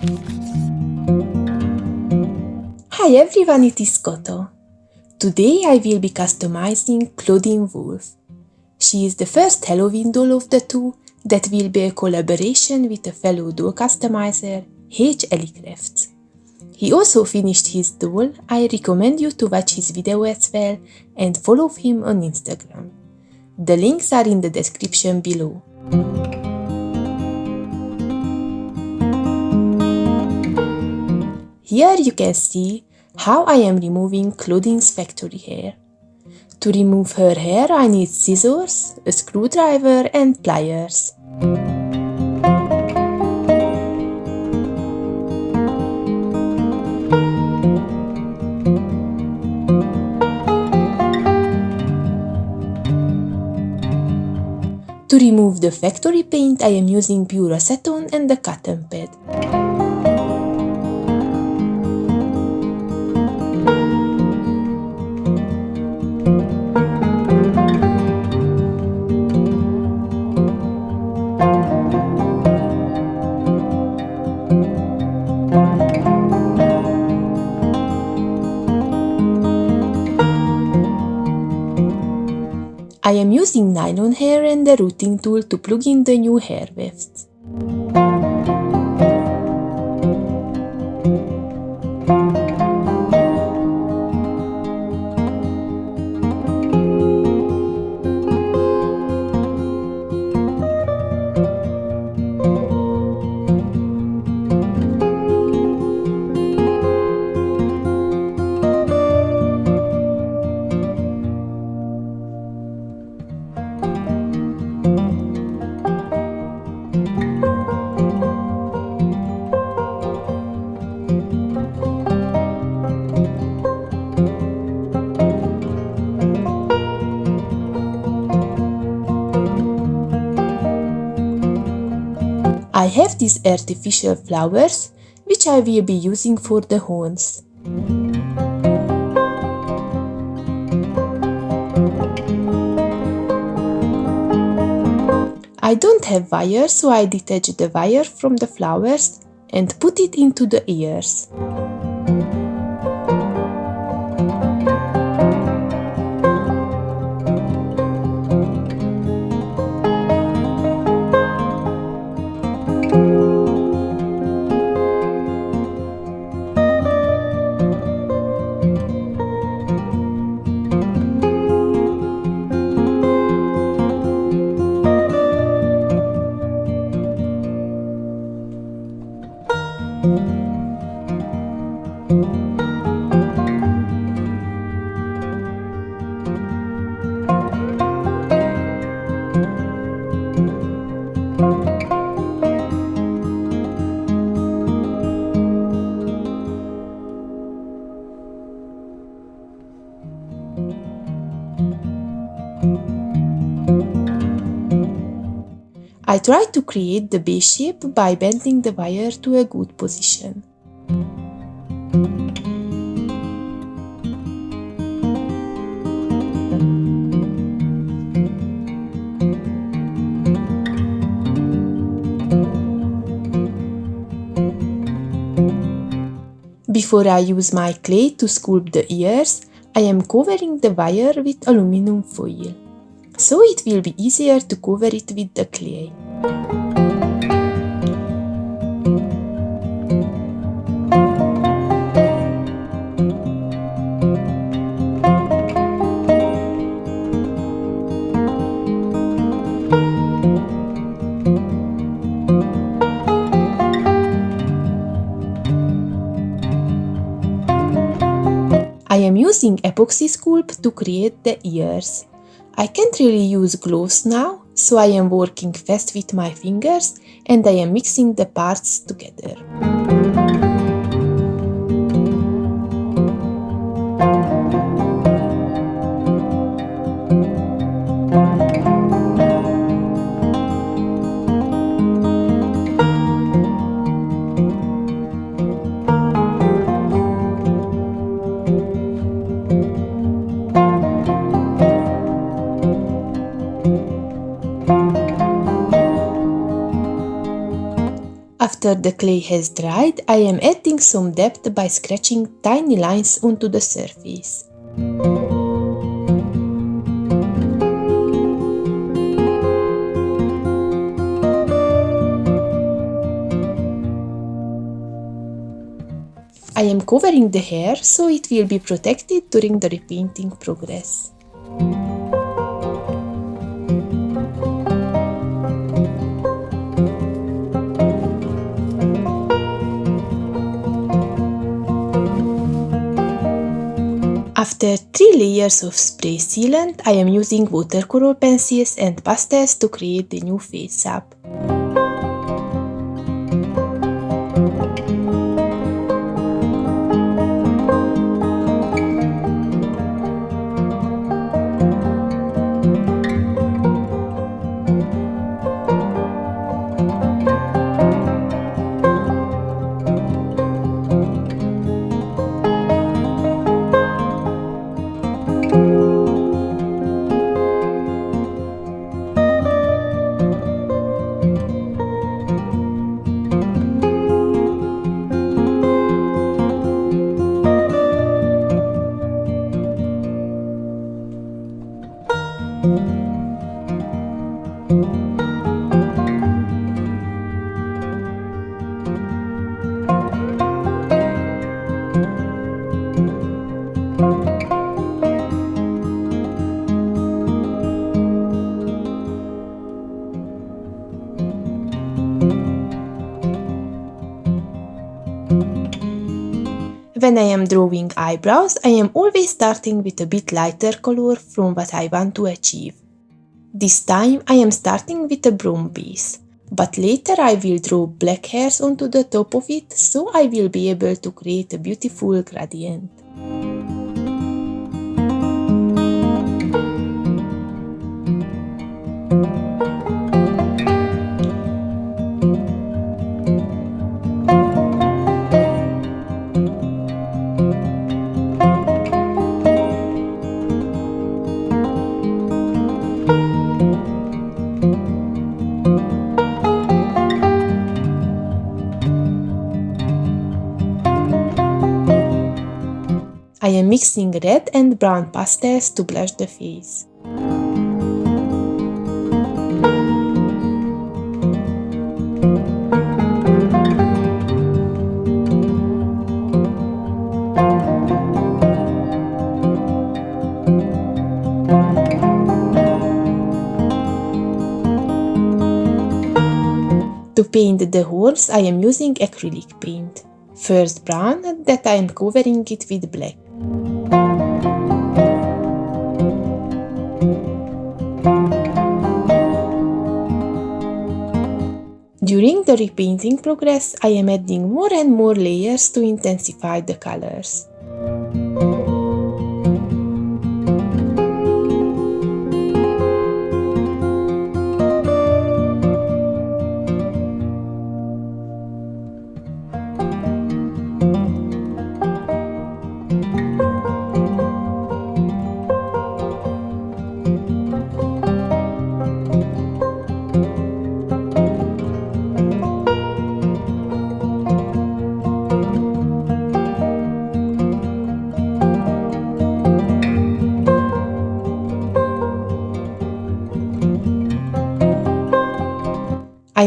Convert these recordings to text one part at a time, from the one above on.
Hi everyone, it is Koto. Today I will be customizing Clawdeen Wolf. She is the first Halloween doll of the two that will be a collaboration with a fellow doll customizer, H. Ellicrafts. He also finished his doll, I recommend you to watch his video as well and follow him on Instagram. The links are in the description below. Here you can see how I am removing Clawdeen's factory hair. To remove her hair I need scissors, a screwdriver and pliers. To remove the factory paint I am using pure acetone and a cotton pad. I am using nylon hair and the rooting tool to plug in the new hair wefts. Have these artificial flowers, which I will be using for the horns. I don't have wire, so I detach the wire from the flowers and put it into the ears. I try to create the base shape by bending the wire to a good position. Before I use my clay to sculpt the ears, I am covering the wire with aluminum foil so it will be easier to cover it with the clay. I am using epoxy sculpt to create the ears. I can't really use gloves now, so I am working fast with my fingers and I am mixing the parts together. After the clay has dried, I am adding some depth by scratching tiny lines onto the surface. I am covering the hair so it will be protected during the repainting progress. After 3 layers of spray sealant, I am using watercolor pencils and pastels to create the new face up. When I am drawing eyebrows, I am always starting with a bit lighter color from what I want to achieve. This time I am starting with a brown base, but later I will draw black hairs onto the top of it so I will be able to create a beautiful gradient. I am mixing red and brown pastels to blush the face. To paint the horse, I am using acrylic paint. First brown, that I am covering it with black. During the repainting progress, I am adding more and more layers to intensify the colors.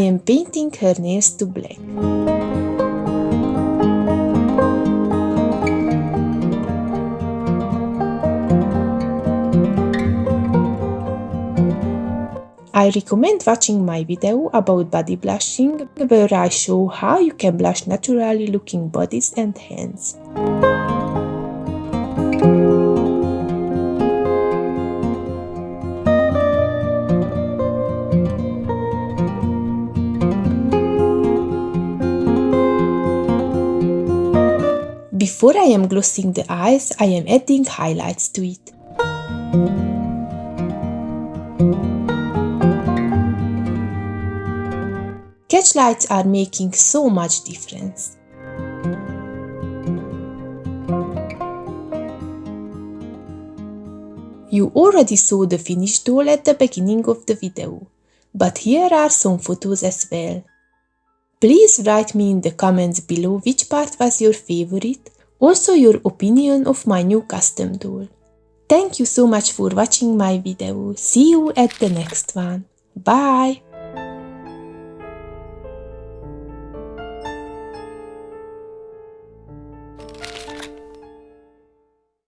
Am painting her nails to black. I recommend watching my video about body blushing where I show how you can blush naturally looking bodies and hands. Before I am glossing the eyes, I am adding highlights to it. Catch lights are making so much difference. You already saw the finished doll at the beginning of the video, but here are some photos as well. Please write me in the comments below which part was your favorite, also your opinion of my new custom tool. Thank you so much for watching my video. See you at the next one. Bye!